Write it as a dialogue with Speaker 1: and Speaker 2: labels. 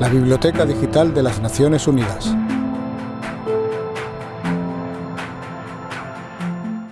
Speaker 1: la Biblioteca Digital de las Naciones Unidas.